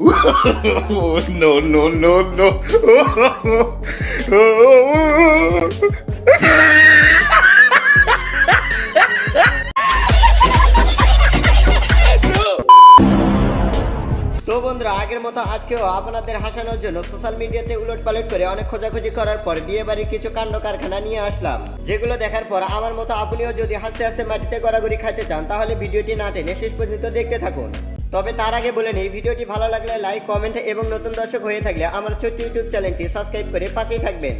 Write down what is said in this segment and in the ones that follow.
no, no, no, no. তো বন্ধুরা আগের মতো আজকেও আপনাদের হাসানোর জন্য সোশ্যাল মিডিয়াতে উলট পালট করে অনেক খোঁজাখুঁজি করার পর বিয়ে বাড়ির কিছু কাণ্ড কারখানা নিয়ে আসলাম যেগুলো দেখার পর আমার মতো আপনিও যদি হাসতে হাসতে মাটিতে গড়াগড়ি খাইতে চান তাহলে ভিডিওটি না টেনে শেষ পর্যন্ত দেখতে থাকুন তবে তার আগে বলে নিই, ভিডিওটি ভালো লাগলে লাইক, কমেন্ট এবং নতুন দর্শক হয়ে থাকলে আমার ছোট্ট ইউটিউব চ্যানেলটি সাবস্ক্রাইব করে পাশেই থাকবেন।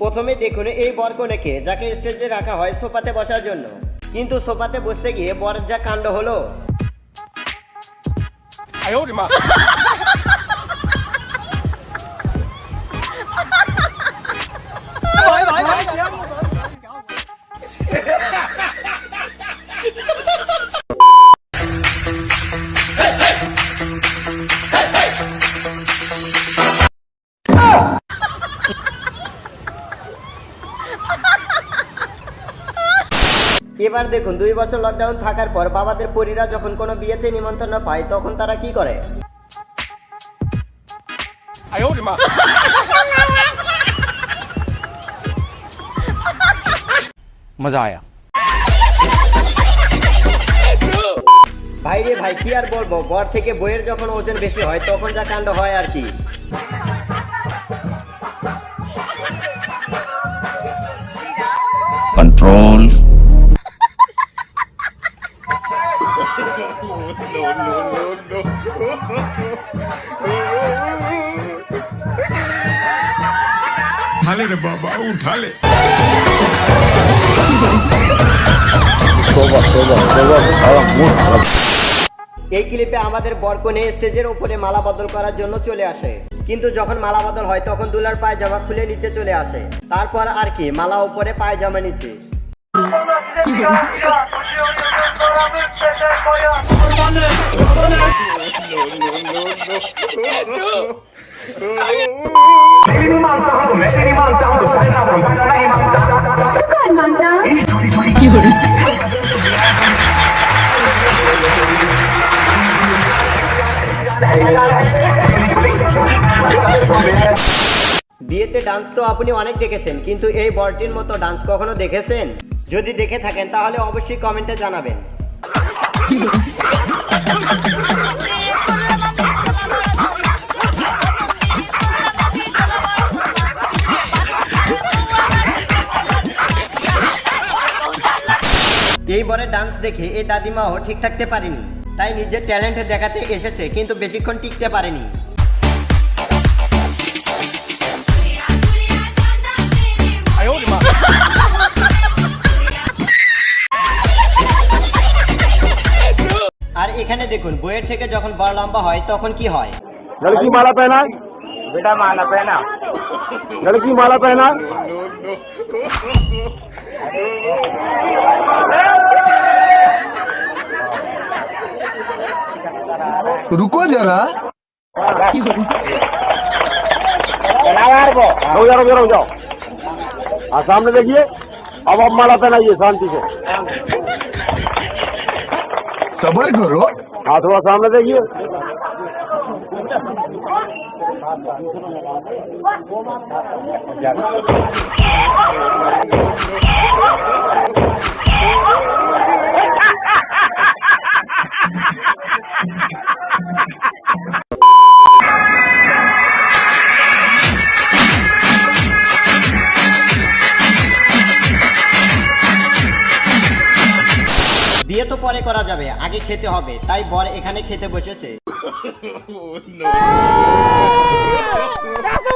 প্রথমে দেখুন এই বরকনেকে, যাকে স্টেজে রাখা হয় সোফাতে বসার জন্য। কিন্তু সোফাতে বসতে গিয়ে বর যা কাণ্ড হলো। এবার দেখুন দুই বছর লকডাউন থাকার পর বাবাদের পরীরা যখন কোনো বিয়েতে নিমন্ত্রণ পায় তখন তারা কি করে? মজা আয়া। ভাই রে ভাই কি আর বলব? বর থেকে বইয়ের যখন ওজন বেশি হয় তখন যা কাণ্ড হয় আর কি। Control. उठा ले रे बाबा उठा ले এই ক্লিপে আমাদের বরকনে স্টেজের উপরে মালা বদল করার জন্য চলে আসে কিন্তু যখন মালা বদল হয় তখন দুলার পায়জামা খুলে নিচে চলে আসে তারপর আর কি মালা উপরে পায়জামা নিচে বিয়েতে ডান্স তো আপনি অনেক দেখেছেন, কিন্তু এই বরটির মতো ডান্স কখনো দেখেছেন? যদি দেখে থাকেন, তাহলে অবশ্যই কমেন্টে জানাবেন। এই বরের ডান্স দেখে এই দাদিমাও ঠিক থাকতে পারেনি তাই নিজের ট্যালেন্ট দেখাতে এসেছে কিন্তু বেশিক্ষণ টিকতে পারেনি আর এখানে দেখুন বইয়ের থেকে যখন বড় লম্বা হয় তখন কি হয় लड़की माला पहना बेटा माला पहना लड़की माला पहना। रुको जरा। रुक जाओ रुक जाओ। हाँ सामने देखिए। अब अब माला पहनाइए शांति से। सबर करो। हाँ थोड़ा सामने देखिए। বিয়ে তো পরে করা যাবে আগে খেতে হবে তাই বর এখানে খেতে বসেছে।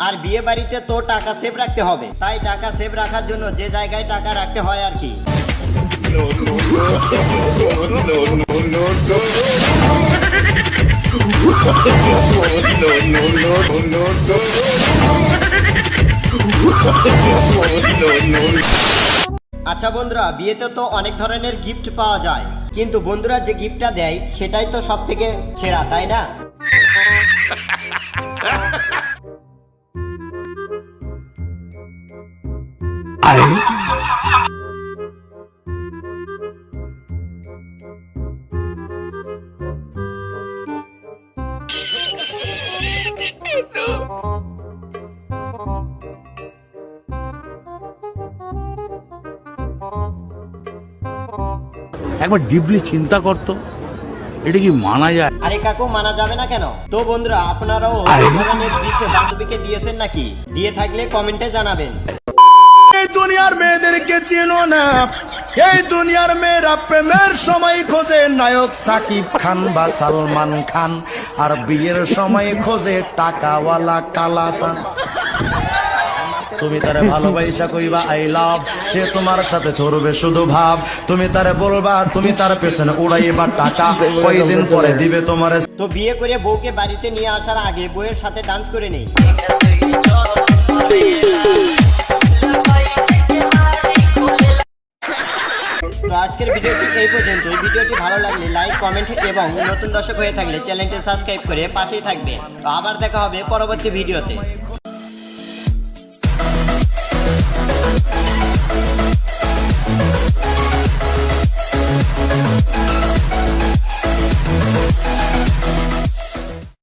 আর বিয়ে বাড়িতে তো টাকা সেভ রাখতে হবে। তাই টাকা সেভ রাখার জন্য যে জায়গায় টাকা রাখতে হয় আর কি। আচ্ছা বন্ধুরা, বিয়েতে তো অনেক ধরনের গিফট পাওয়া যায়। কিন্তু বন্ধুরা যে গিফটটা দেয়, সেটাই তো সব থেকে সেরা, তাই না? একবার ডিপলি চিন্তা করতো এটা কি মানা যায়? আরে কাকু মানা যাবে না কেন? তো বন্ধুরা আপনারাও বান্ধবীকে দিয়েছেন নাকি? দিয়ে থাকলে কমেন্টে জানাবেন। দুনিয়ার মেয়েদেরকে চেনো না। এই দুনিয়ার মেয়েরা প্রেমের সময় খোঁজে নায়ক সাকিব খান বা সালমান খান আর বিয়ের সময় খোঁজে টাকাওয়ালা কালাসান তুমি তারে ভালোবাসা কইবা আই লাভ সে তোমার সাথে চড়বে শুধু ভাব। তুমি তারে বলবা তুমি তার পেছনে উড়াইবা টাকা। কয়দিন পরে দিবে তোমারে তো বিয়ে করে বউকে বাড়িতে নিয়ে আসার আগে বউয়ের সাথে ডান্স করে নেই। আজকের ভিডিওটি এই পর্যন্ত ভিডিওটি ভালো লাগলে লাইক কমেন্ট এবং নতুন দর্শক হয়ে থাকলে চ্যানেলটি সাবস্ক্রাইব করে পাশেই থাকবে। তো আবার দেখা হবে পরবর্তী ভিডিওতে।